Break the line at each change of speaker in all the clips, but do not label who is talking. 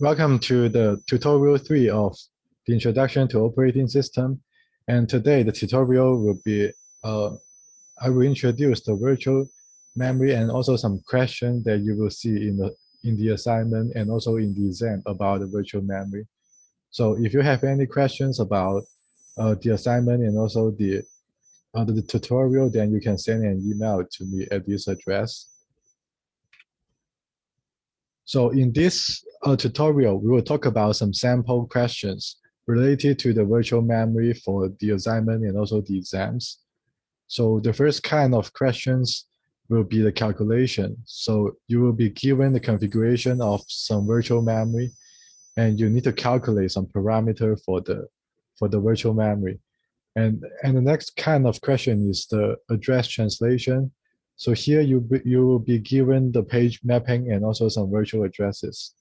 welcome to the tutorial three of the introduction to operating system. And today the tutorial will be, uh, I will introduce the virtual memory and also some questions that you will see in the in the assignment and also in the exam about the virtual memory. So if you have any questions about uh, the assignment and also the, uh, the tutorial, then you can send an email to me at this address. So in this uh, tutorial, we will talk about some sample questions related to the virtual memory for the assignment and also the exams. So the first kind of questions will be the calculation. So you will be given the configuration of some virtual memory and you need to calculate some parameter for the for the virtual memory. And, and the next kind of question is the address translation. So here you, you will be given the page mapping and also some virtual addresses.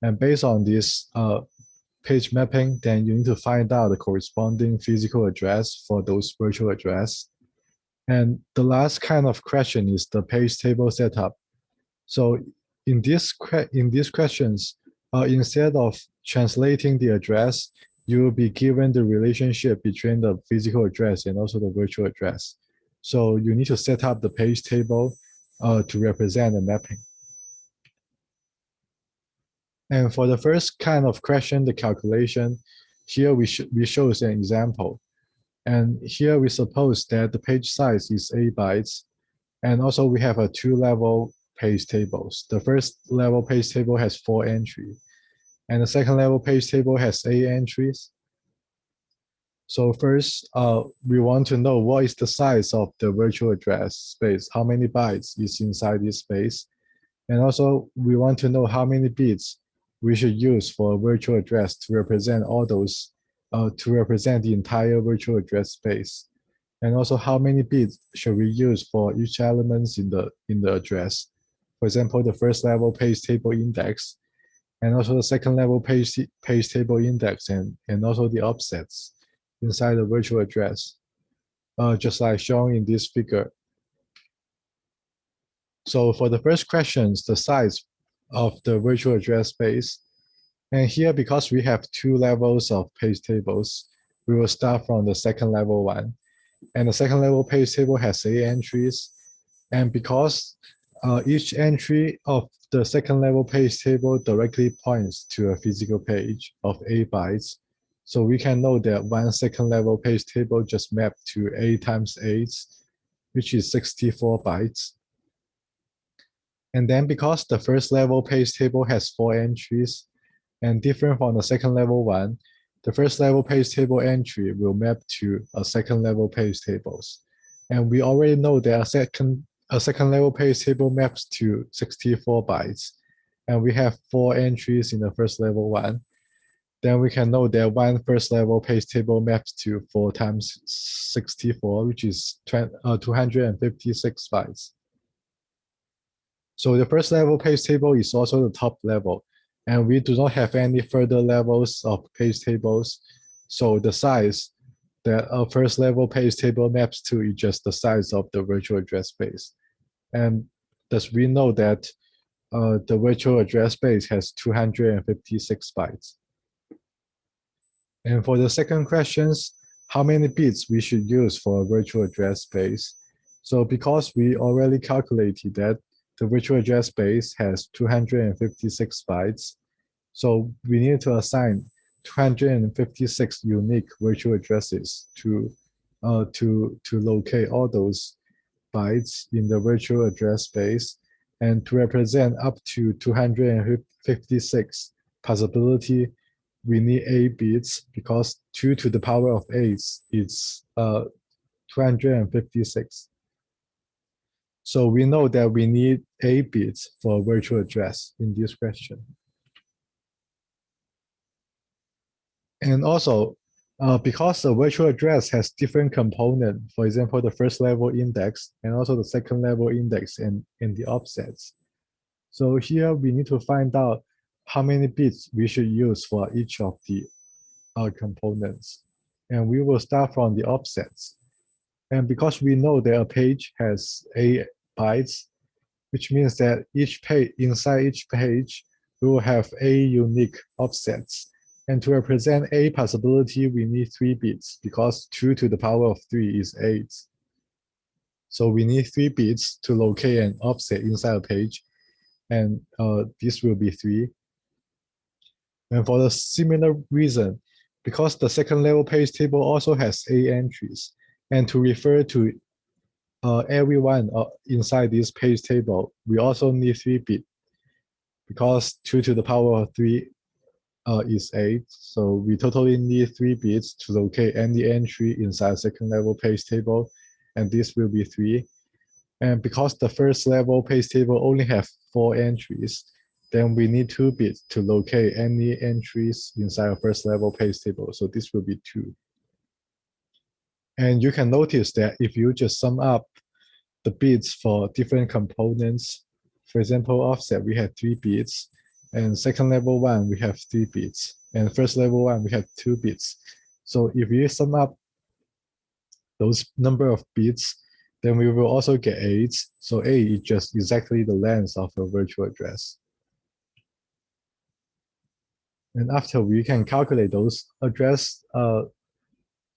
And based on this uh, page mapping, then you need to find out the corresponding physical address for those virtual address. And the last kind of question is the page table setup. So in this in these questions, uh, instead of translating the address, you will be given the relationship between the physical address and also the virtual address. So you need to set up the page table uh, to represent the mapping. And for the first kind of question, the calculation, here we, sh we show an example. And here we suppose that the page size is 8 bytes. And also we have a two-level page tables. The first level page table has four entries. And the second level page table has eight entries. So first, uh, we want to know what is the size of the virtual address space, how many bytes is inside this space. And also, we want to know how many bits we should use for a virtual address to represent all those, uh, to represent the entire virtual address space. And also how many bits should we use for each elements in the, in the address. For example, the first level page table index, and also the second level page, page table index, and, and also the offsets inside the virtual address, uh, just like shown in this figure. So for the first questions, the size of the virtual address space. And here, because we have two levels of page tables, we will start from the second level one. And the second level page table has eight entries. And because uh, each entry of the second level page table directly points to a physical page of eight bytes, so we can know that one second level page table just mapped to A times 8, which is 64 bytes. And then because the first level page table has four entries and different from the second level one, the first level page table entry will map to a second level page tables. And we already know that a second, a second level page table maps to 64 bytes. And we have four entries in the first level one then we can know that one first level page table maps to 4 times 64, which is 20, uh, 256 bytes. So the first level page table is also the top level, and we do not have any further levels of page tables. So the size that a first level page table maps to is just the size of the virtual address space. And thus we know that uh, the virtual address space has 256 bytes. And for the second questions, how many bits we should use for a virtual address space? So because we already calculated that the virtual address space has 256 bytes, so we need to assign 256 unique virtual addresses to uh, to to locate all those bytes in the virtual address space and to represent up to 256 possibility we need 8 bits because 2 to the power of 8 is uh, 256. So we know that we need 8 bits for virtual address in this question. And also, uh, because the virtual address has different component, for example, the first level index and also the second level index and, and the offsets. So here we need to find out how many bits we should use for each of the uh, components. And we will start from the offsets. And because we know that a page has eight bytes, which means that each page inside each page, we will have a unique offsets. And to represent a possibility, we need three bits because two to the power of three is eight. So we need three bits to locate an offset inside a page. And uh, this will be three. And for the similar reason, because the second level page table also has A entries, and to refer to uh, everyone uh, inside this page table, we also need three bit because two to the power of three uh, is eight. So we totally need three bits to locate any entry inside second level page table, and this will be three. And because the first level page table only have four entries, then we need two bits to locate any entries inside a first level page table. So this will be two. And you can notice that if you just sum up the bits for different components, for example, offset, we have three bits, and second level one, we have three bits, and first level one, we have two bits. So if you sum up those number of bits, then we will also get eight. So eight is just exactly the length of a virtual address. And after we can calculate those address uh,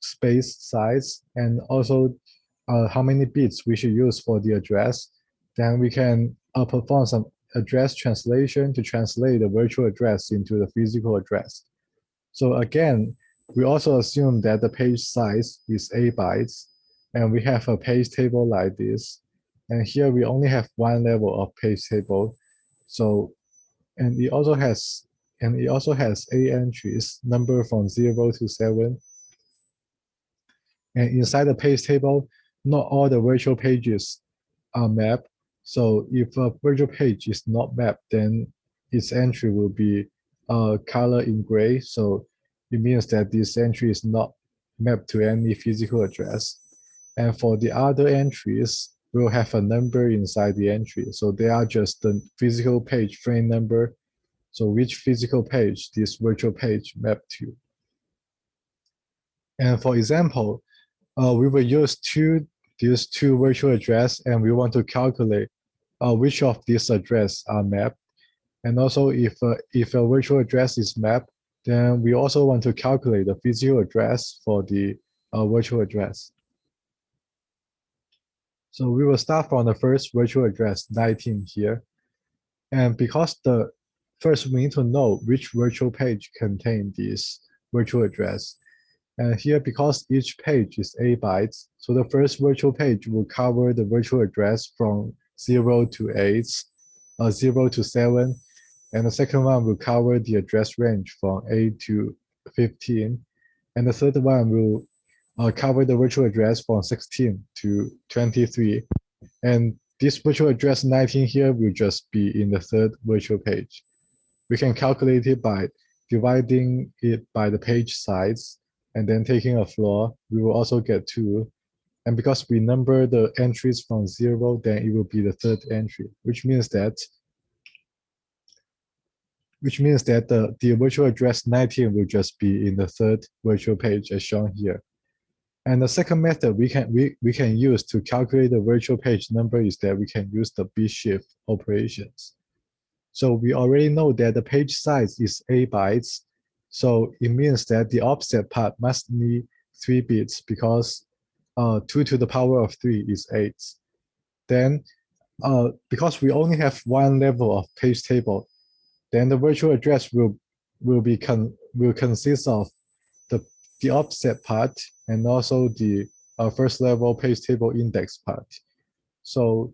space size and also uh, how many bits we should use for the address, then we can uh, perform some address translation to translate the virtual address into the physical address. So again, we also assume that the page size is 8 bytes, and we have a page table like this. And here we only have one level of page table. So, and it also has and it also has eight entries, number from zero to seven. And inside the page table, not all the virtual pages are mapped. So if a virtual page is not mapped, then its entry will be uh, color in gray. So it means that this entry is not mapped to any physical address. And for the other entries, we'll have a number inside the entry. So they are just the physical page frame number so which physical page this virtual page map to. And for example, uh, we will use two these two virtual address and we want to calculate uh, which of these address are mapped. And also if, uh, if a virtual address is mapped, then we also want to calculate the physical address for the uh, virtual address. So we will start from the first virtual address 19 here. And because the First, we need to know which virtual page contain this virtual address. And here, because each page is 8 bytes, so the first virtual page will cover the virtual address from 0 to 8, uh, 0 to 7, and the second one will cover the address range from 8 to 15, and the third one will uh, cover the virtual address from 16 to 23. And this virtual address 19 here will just be in the third virtual page. We can calculate it by dividing it by the page size and then taking a floor. We will also get two. And because we number the entries from zero, then it will be the third entry, which means that which means that the, the virtual address 19 will just be in the third virtual page as shown here. And the second method we can we, we can use to calculate the virtual page number is that we can use the bit shift operations. So we already know that the page size is 8 bytes. So it means that the offset part must need 3 bits because uh, 2 to the power of 3 is 8. Then uh, because we only have one level of page table, then the virtual address will will be con will consist of the the offset part and also the uh, first level page table index part. So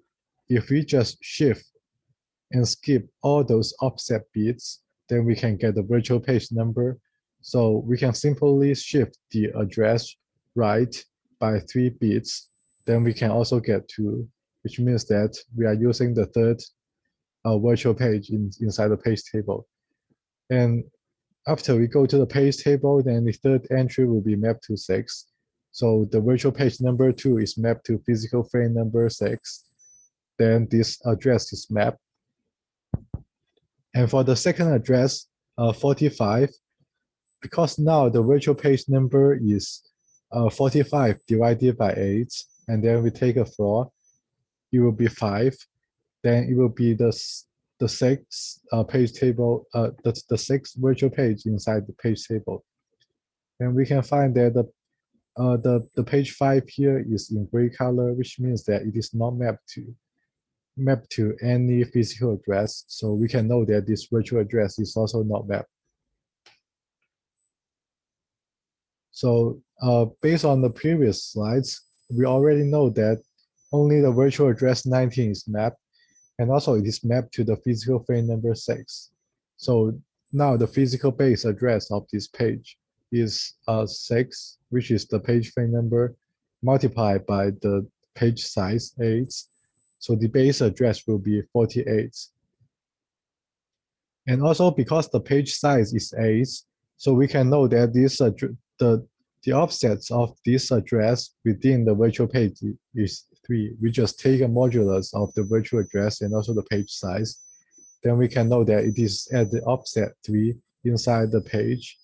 if we just shift and skip all those offset bits, then we can get the virtual page number. So we can simply shift the address right by three bits. Then we can also get two, which means that we are using the third uh, virtual page in, inside the page table. And after we go to the page table, then the third entry will be mapped to six. So the virtual page number two is mapped to physical frame number six. Then this address is mapped and for the second address, uh, 45, because now the virtual page number is uh, 45 divided by 8, and then we take a floor, it will be 5. Then it will be the the sixth uh, page table, uh, the, the sixth virtual page inside the page table. And we can find that the, uh, the, the page five here is in gray color, which means that it is not mapped to mapped to any physical address. So we can know that this virtual address is also not mapped. So uh, based on the previous slides, we already know that only the virtual address 19 is mapped, and also it is mapped to the physical frame number 6. So now the physical base address of this page is uh, 6, which is the page frame number, multiplied by the page size 8. So the base address will be 48. And also because the page size is 8, so we can know that this the the offsets of this address within the virtual page is three. We just take a modulus of the virtual address and also the page size. Then we can know that it is at the offset three inside the page.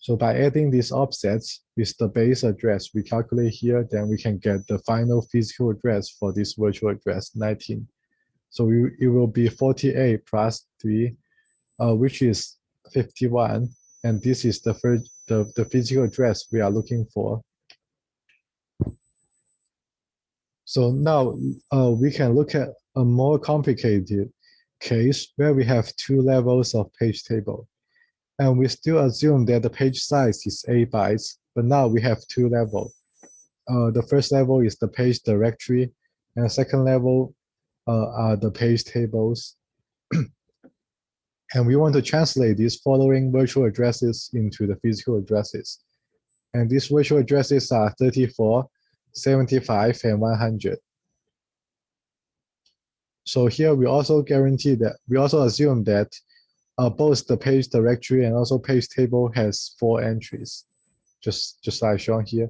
So by adding these offsets with the base address we calculate here, then we can get the final physical address for this virtual address 19. So we, it will be 48 plus 3, uh, which is 51 and this is the first the, the physical address we are looking for. So now uh, we can look at a more complicated case where we have two levels of page table. And we still assume that the page size is 8 bytes, but now we have two levels. Uh, the first level is the page directory, and the second level uh, are the page tables. And we want to translate these following virtual addresses into the physical addresses. And these virtual addresses are 34, 75, and 100. So here we also guarantee that, we also assume that uh, both the page directory and also page table has four entries, just, just like shown here.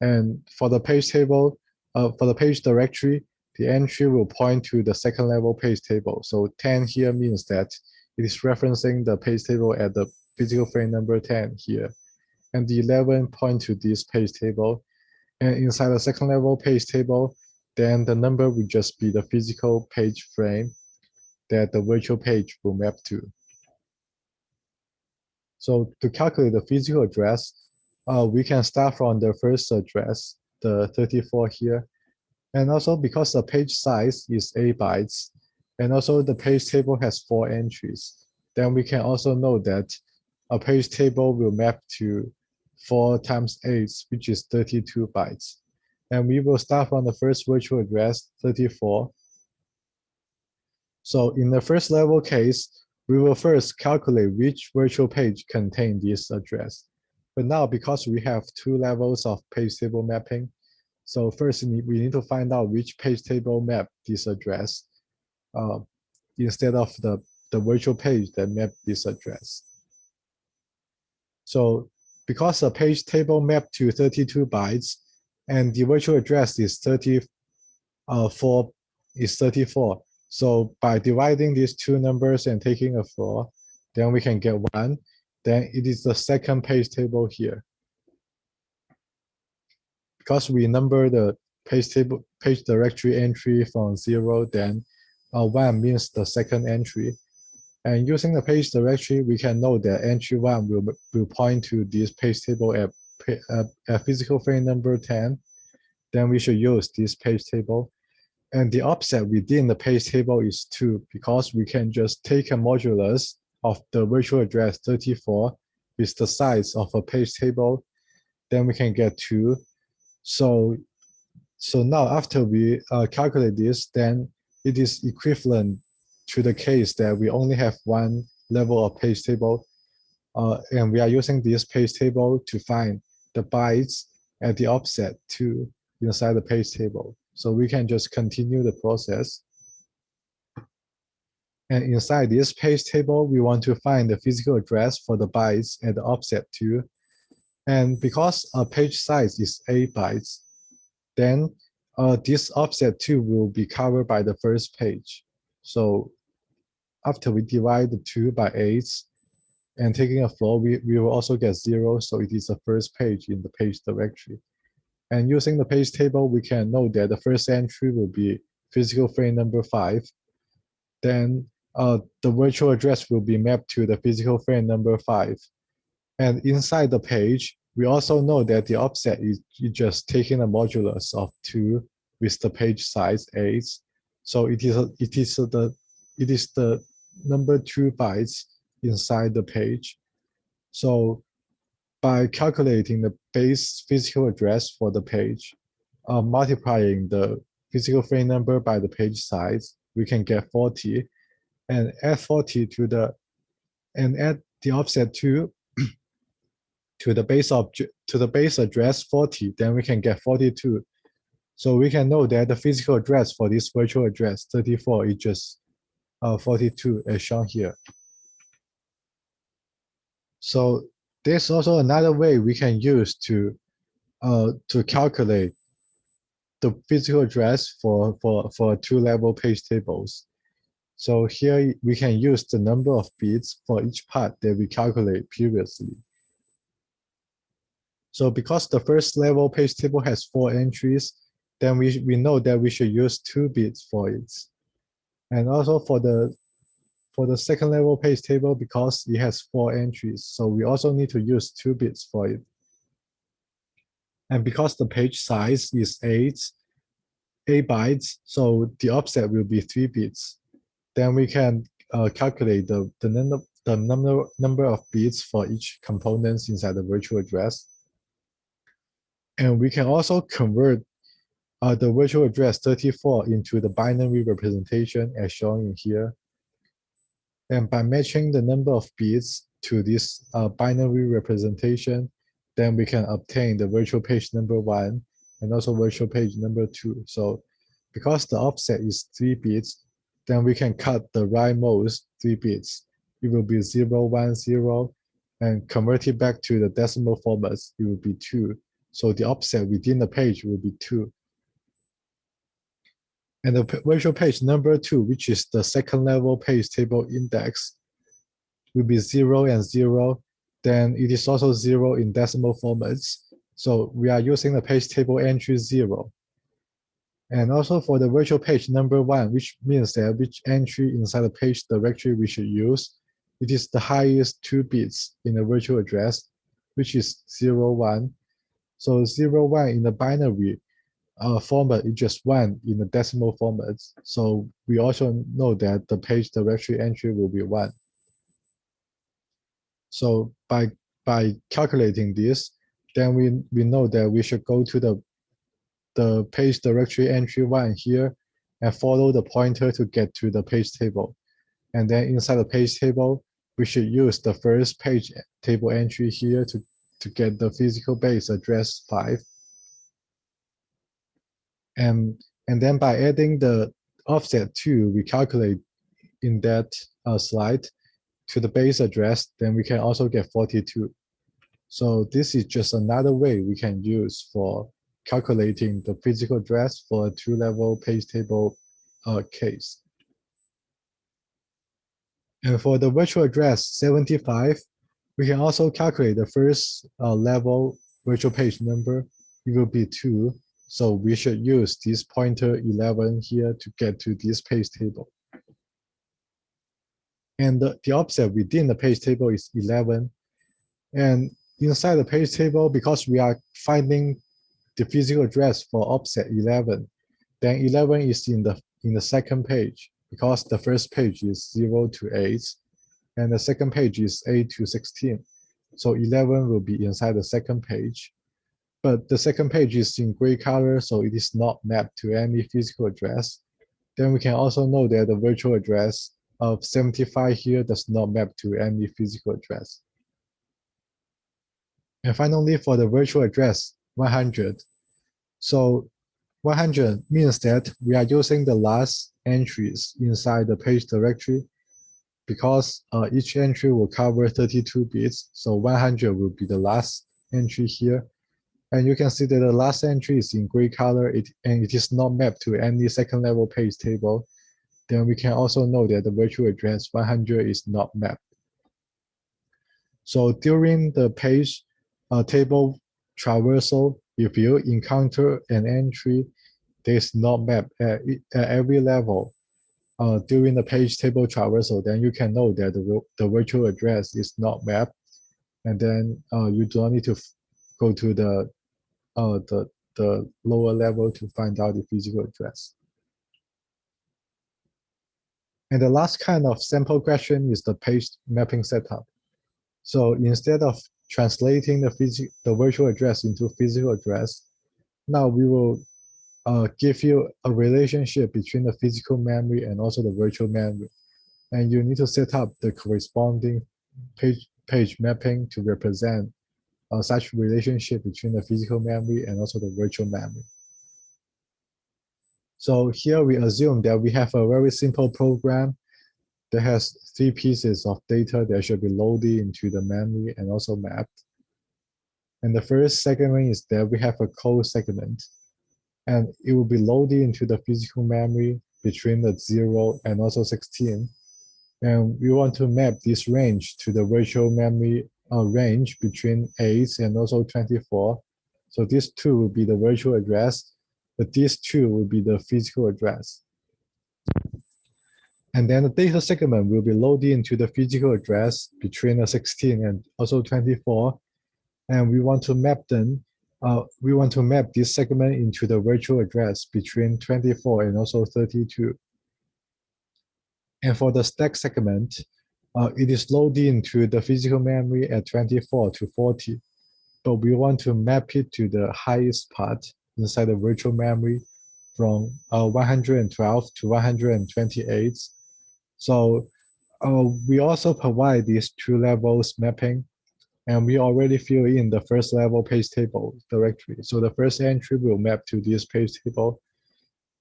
And for the page table, uh, for the page directory, the entry will point to the second level page table. So 10 here means that it is referencing the page table at the physical frame number 10 here. And the 11 point to this page table. And inside the second level page table, then the number will just be the physical page frame that the virtual page will map to. So to calculate the physical address, uh, we can start from the first address, the 34 here. And also because the page size is 8 bytes, and also the page table has four entries. Then we can also know that a page table will map to four times eight, which is 32 bytes. And we will start from the first virtual address, 34. So in the first level case, we will first calculate which virtual page contain this address. But now because we have two levels of page table mapping, so first we need to find out which page table map this address uh, instead of the, the virtual page that map this address. So because the page table map to 32 bytes and the virtual address is 34 uh, is 34. So by dividing these two numbers and taking a 4, then we can get 1. Then it is the second page table here. Because we number the page table page directory entry from 0, then uh, one means the second entry. And using the page directory, we can know that entry one will, will point to this page table at, at physical frame number 10. Then we should use this page table. And the offset within the page table is 2 because we can just take a modulus of the virtual address 34 with the size of a page table. Then we can get 2. So, so now after we uh, calculate this, then it is equivalent to the case that we only have one level of page table uh, and we are using this page table to find the bytes at the offset to inside the page table. So we can just continue the process. And inside this page table, we want to find the physical address for the bytes and the offset 2. And because a page size is 8 bytes, then uh, this offset 2 will be covered by the first page. So after we divide the 2 by 8 and taking a floor, we, we will also get 0. So it is the first page in the page directory. And using the page table, we can know that the first entry will be physical frame number 5. Then uh, the virtual address will be mapped to the physical frame number five. And inside the page, we also know that the offset is just taking a modulus of two with the page size eight. So it is it is the it is the number two bytes inside the page. So by calculating the base physical address for the page, uh, multiplying the physical frame number by the page size, we can get 40 and add 40 to the and add the offset to to the base object to the base address 40 then we can get 42 so we can know that the physical address for this virtual address 34 is just uh, 42 as shown here. So there's also another way we can use to uh, to calculate the physical address for for for two level page tables so here we can use the number of bits for each part that we calculate previously. So because the first level page table has four entries, then we, we know that we should use two bits for it. And also for the for the second level page table, because it has four entries, so we also need to use two bits for it. And because the page size is eight, eight bytes, so the offset will be three bits then we can uh, calculate the, the, number, the number, number of bits for each components inside the virtual address. And we can also convert uh, the virtual address 34 into the binary representation as shown in here. And by matching the number of bits to this uh, binary representation, then we can obtain the virtual page number one and also virtual page number two. So because the offset is three bits, then we can cut the rightmost three bits. It will be zero, one, zero, and convert it back to the decimal formats, it will be 2. So the offset within the page will be 2. And the virtual page number 2, which is the second level page table index, will be 0 and 0. Then it is also 0 in decimal formats. So we are using the page table entry 0. And also for the virtual page number one, which means that which entry inside the page directory we should use, it is the highest two bits in the virtual address, which is zero, one. So zero, one in the binary uh, format is just one in the decimal format. So we also know that the page directory entry will be one. So by by calculating this, then we, we know that we should go to the the page directory entry one here and follow the pointer to get to the page table. And then inside the page table, we should use the first page table entry here to, to get the physical base address five. And, and then by adding the offset two, we calculate in that uh, slide to the base address, then we can also get 42. So this is just another way we can use for calculating the physical address for a two-level page table uh, case. And for the virtual address 75, we can also calculate the first uh, level virtual page number. It will be 2. So we should use this pointer 11 here to get to this page table. And the, offset within the page table is 11. And inside the page table, because we are finding the physical address for offset 11. Then 11 is in the in the second page because the first page is 0 to 8 and the second page is 8 to 16. So 11 will be inside the second page. But the second page is in gray color, so it is not mapped to any physical address. Then we can also know that the virtual address of 75 here does not map to any physical address. And finally, for the virtual address 100, so 100 means that we are using the last entries inside the page directory because uh, each entry will cover 32 bits. So 100 will be the last entry here. And you can see that the last entry is in gray color it, and it is not mapped to any second level page table. Then we can also know that the virtual address 100 is not mapped. So during the page uh, table traversal, if you encounter an entry that is not mapped at, at every level, uh, during the page table traversal, then you can know that the, the virtual address is not mapped. And then uh, you do not need to go to the, uh, the, the lower level to find out the physical address. And the last kind of sample question is the page mapping setup. So instead of translating the, the virtual address into physical address, now we will uh, give you a relationship between the physical memory and also the virtual memory. And you need to set up the corresponding page, page mapping to represent uh, such relationship between the physical memory and also the virtual memory. So here we assume that we have a very simple program that has three pieces of data that should be loaded into the memory and also mapped. And the first segment is that we have a code segment and it will be loaded into the physical memory between the 0 and also 16. And we want to map this range to the virtual memory uh, range between 8 and also 24. So these 2 will be the virtual address, but these 2 will be the physical address. And then the data segment will be loaded into the physical address between the 16 and also 24. And we want to map them uh, we want to map this segment into the virtual address between 24 and also 32. And for the stack segment, uh, it is loaded into the physical memory at 24 to 40. But we want to map it to the highest part inside the virtual memory from uh, 112 to 128. So uh, we also provide these two levels mapping and we already fill in the first level page table directory. So the first entry will map to this page table,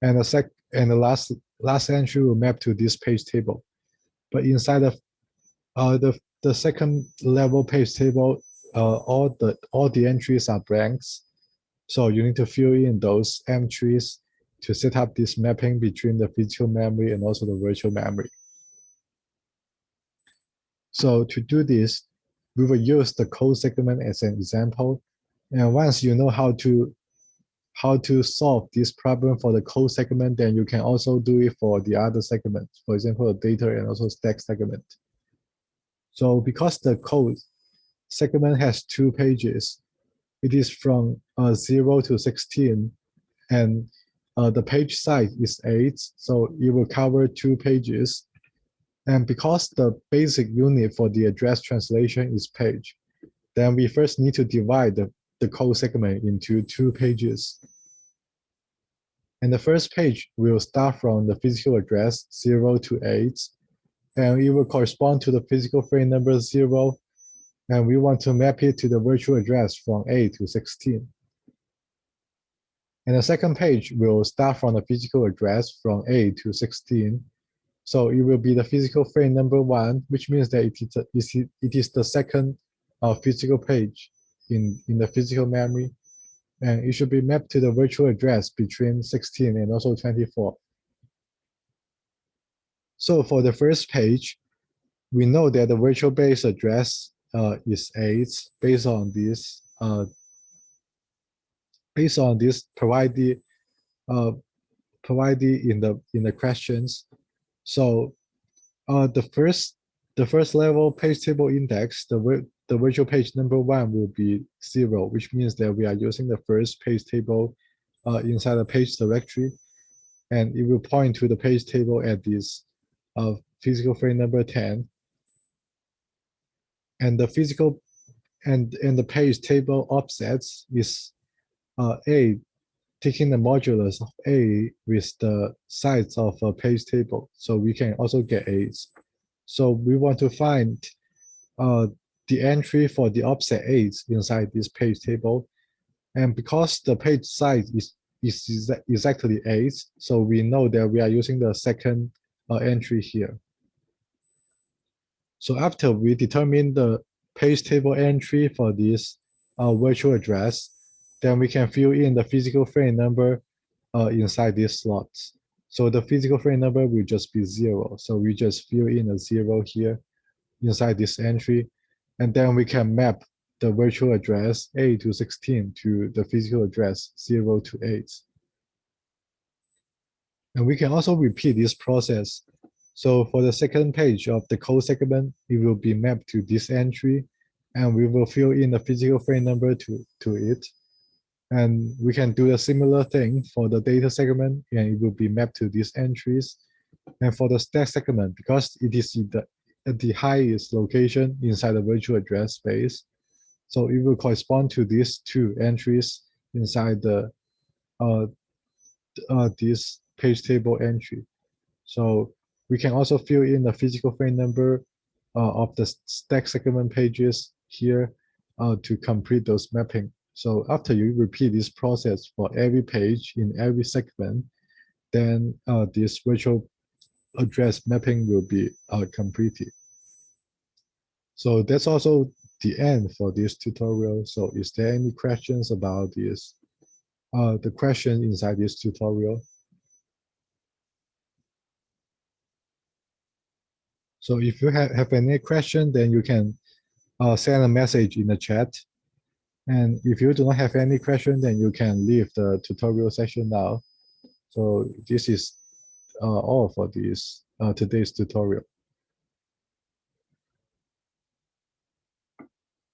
and the sec and the last last entry will map to this page table. But inside of uh, the the second level page table, uh, all the all the entries are blanks. So you need to fill in those entries to set up this mapping between the physical memory and also the virtual memory. So to do this, we will use the code segment as an example. And once you know how to how to solve this problem for the code segment, then you can also do it for the other segments, for example, data and also stack segment. So because the code segment has two pages, it is from uh, 0 to 16, and uh, the page size is 8, so it will cover two pages. And because the basic unit for the address translation is page, then we first need to divide the, the code segment into two pages. And the first page will start from the physical address 0 to 8, and it will correspond to the physical frame number 0, and we want to map it to the virtual address from 8 to 16. And the second page will start from the physical address from 8 to 16, so it will be the physical frame number one, which means that it is, a, it is the second uh, physical page in, in the physical memory. And it should be mapped to the virtual address between 16 and also 24. So for the first page, we know that the virtual base address uh, is 8 based on this uh, based on this provided uh, provided in the in the questions. So uh, the first the first level page table index, the the virtual page number one will be zero, which means that we are using the first page table uh, inside the page directory, and it will point to the page table at this uh, physical frame number 10. And the physical and and the page table offsets is uh, a taking the modulus of A with the size of a page table. So we can also get A's. So we want to find uh, the entry for the offset A's inside this page table. And because the page size is, is exactly 8, so we know that we are using the second entry here. So after we determine the page table entry for this uh, virtual address, then we can fill in the physical frame number uh, inside these slots. So the physical frame number will just be zero. So we just fill in a zero here inside this entry. And then we can map the virtual address A to 16 to the physical address 0 to 8. And we can also repeat this process So for the second page of the code segment, it will be mapped to this entry and we will fill in the physical frame number to, to it. And we can do a similar thing for the data segment and it will be mapped to these entries. And for the stack segment, because it is the, at the highest location inside the virtual address space, so it will correspond to these two entries inside the uh, uh, this page table entry. So we can also fill in the physical frame number uh, of the stack segment pages here uh, to complete those mapping. So after you repeat this process for every page in every segment, then uh, this virtual address mapping will be uh, completed. So that's also the end for this tutorial. So is there any questions about this? Uh, the question inside this tutorial? So if you have, have any question, then you can uh, send a message in the chat. And if you do not have any question, then you can leave the tutorial session now. So this is uh, all for this uh, today's tutorial.